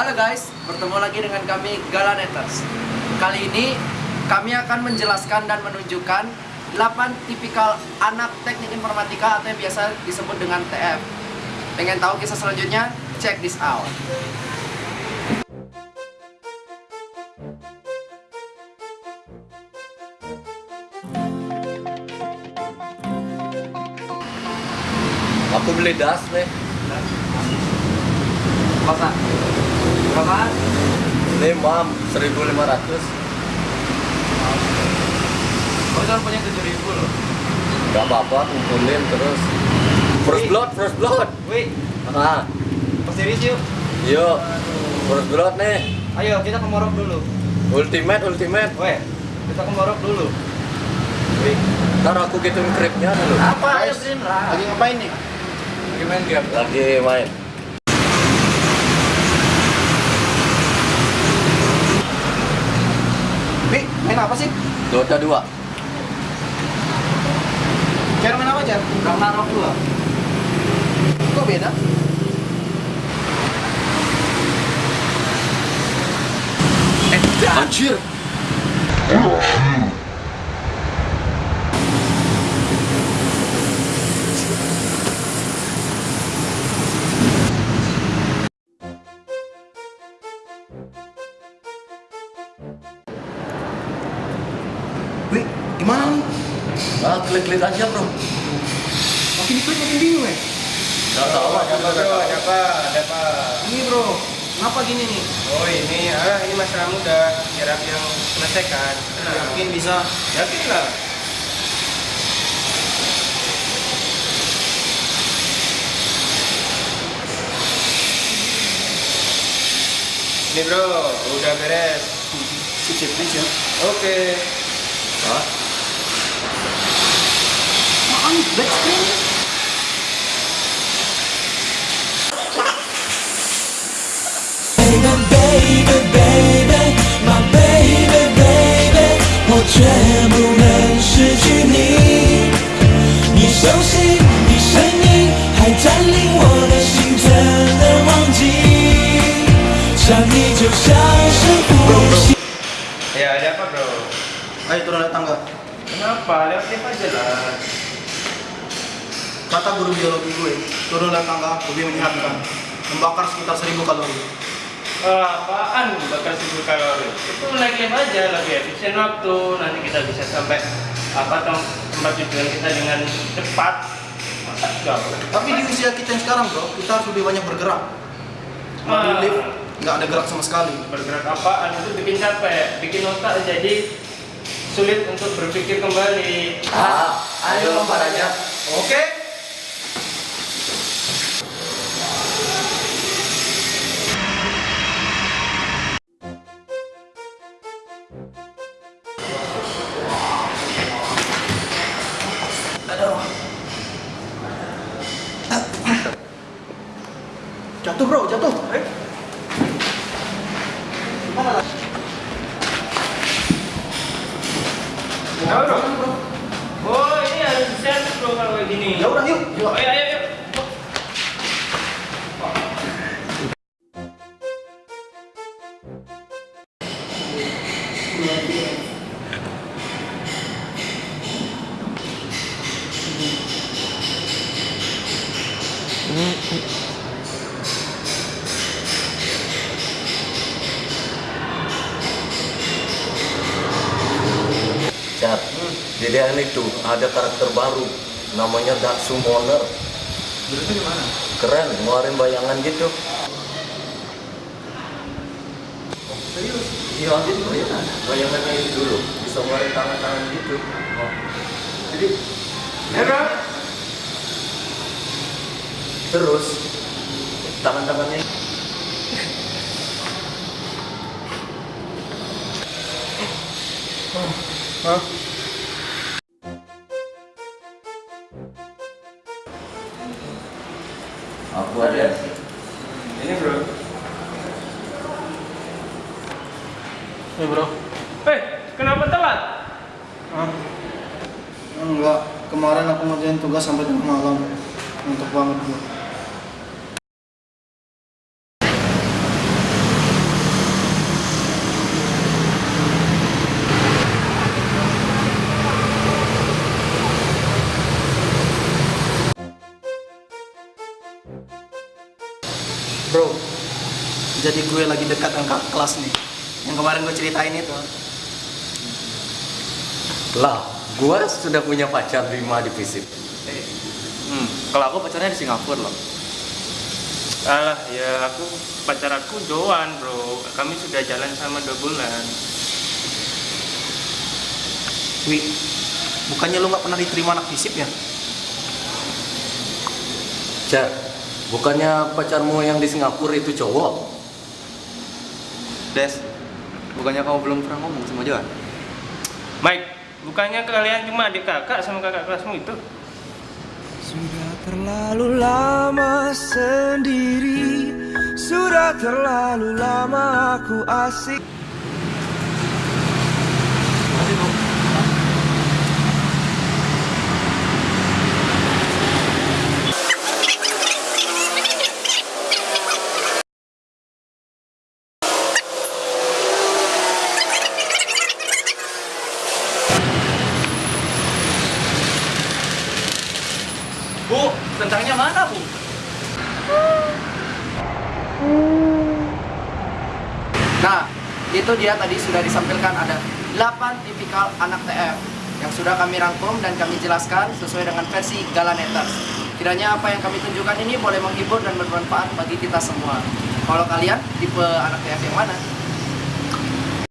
Halo guys, bertemu lagi dengan kami Galaneters. Kali ini kami akan menjelaskan dan menunjukkan 8 tipikal anak teknik informatika atau yang biasa disebut dengan TF. Pengen tahu kisah selanjutnya? Check this out. Aku beli das nih. Masa? Berapa? Ini mam 1500. Kau cuma punya 7000 loh. Gak apa-apa, kumpulin terus. First blood, first blood. Wih, Ah, serius yuk. yuk. First blood nih. Ayo kita ke Morok dulu. Ultimate, ultimate. Weh, kita ke Morok dulu. Wih, ntar aku gituin kripnya dulu. Apa? Lah. Lagi ngapain nih? Lagi main game. Lagi main. Wih, main apa sih? Dota 2. Cara main apa, Jar? Ragnarok dua. Kok beda? Anjir. Wih, gimana nih? Ah, klik-klik aja, Bro. Makin diklik makin bingung ya? Gak Ada apa apa? Ada apa? Ini bro, kenapa gini nih? Oh ini, ah ini masalah mudah. Biar aku yang selesaikan. Tenang. Yakin bisa? Yakin lah. Ini bro, udah beres. Si chip aja. Oke. Hah? Apaan? Black screen? baby, baby, baby, my baby, baby，我却不能失去你。你熟悉的声音还占领我的心，怎能忘记？想你就像是呼吸。Ayo turun naik tangga. Kenapa? Lihat lihat aja lah. Kata guru biologi gue, turun naik tangga lebih menyehatkan. Membakar sekitar 1000 kalori. Ah, apaan bakal seribu kalori? Itu naik lift aja lebih efisien waktu. Nanti kita bisa sampai apa tem- tempat tujuan kita dengan cepat. Masa? Tapi di usia kita yang sekarang bro, kita harus lebih banyak bergerak. Di Ah. lift, nggak ada gerak sama sekali. bergerak apaan itu bikin capek, bikin otak jadi sulit untuk berpikir kembali. Ah, ayo lompat aja. Oke. Jatuh bro, jatuh. Eh. Di DN itu ada karakter baru. Namanya Dark Summoner. Berarti gimana? Keren, ngeluarin bayangan gitu. Serius? Iya, gitu bayangan. Bayangannya itu dulu. Bisa ngeluarin tangan-tangan gitu. Jadi Ya bro. Terus, tangan-tangannya Hah? Aku ada. Ini bro. Eh bro. Eh, kenapa telat? Hah? Enggak, kemarin aku ngerjain tugas sampai tengah malam. Untuk banget gue. Jadi gue lagi dekat dengan kakak kelas nih. Yang kemarin gue ceritain itu. Lah, gua sudah punya pacar lima di FISIP. Hmm, kalau aku pacarnya di Singapura loh. Alah, ya aku pacar aku Joan bro. Kami sudah jalan sama dua bulan. Wi, bukannya lu nggak pernah diterima anak fisip ya? Jar, bukannya pacarmu yang di Singapura itu cowok? Des, bukannya kamu belum pernah ngomong sama Joan? Mike, bukannya kalian cuma adik kakak sama kakak kelasmu itu? Sudah terlalu lama sendiri Sudah terlalu lama aku asik Bu, tentangnya mana bu? Nah, itu dia tadi sudah disampaikan ada 8 tipikal anak TF yang sudah kami rangkum dan kami jelaskan sesuai dengan versi Galaneters. Kiranya apa yang kami tunjukkan ini boleh menghibur dan bermanfaat bagi kita semua. Kalau kalian tipe anak TF yang mana?